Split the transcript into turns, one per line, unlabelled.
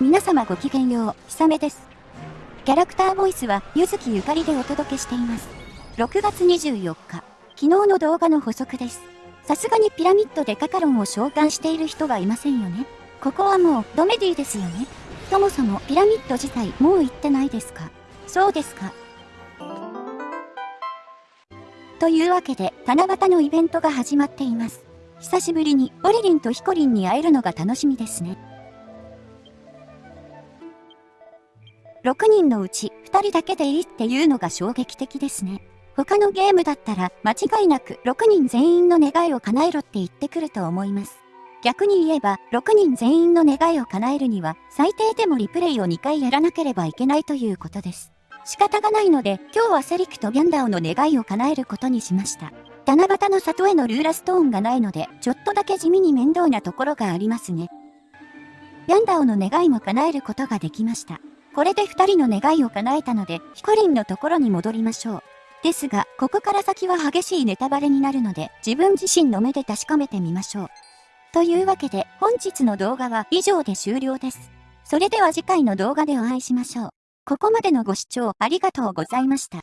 皆様ごきげんよう、ひさめです。キャラクターボイスは、ゆずきゆかりでお届けしています。6月24日、昨日の動画の補足です。さすがにピラミッドでカカロンを召喚している人はいませんよね。ここはもう、ドメディですよね。そもそもピラミッド自体もう行ってないですか？そうですか。というわけで、七夕のイベントが始まっています。久しぶりにオリリンとヒコリンに会えるのが楽しみですね。6人のうち2人だけでいいっていうのが衝撃的ですね。他のゲームだったら間違いなく6人全員の願いを叶えろって言ってくると思います。逆に言えば6人全員の願いを叶えるには最低でもリプレイを2回やらなければいけないということです。仕方がないので今日はセリクとギャンダオの願いを叶えることにしました。七夕の里へのルーラストーンがないのでちょっとだけ地味に面倒なところがありますね。ギャンダオの願いも叶えることができました。これで二人の願いを叶えたので、ヒコリンのところに戻りましょう。ですが、ここから先は激しいネタバレになるので、自分自身の目で確かめてみましょう。というわけで、本日の動画は以上で終了です。それでは次回の動画でお会いしましょう。ここまでのご視聴ありがとうございました。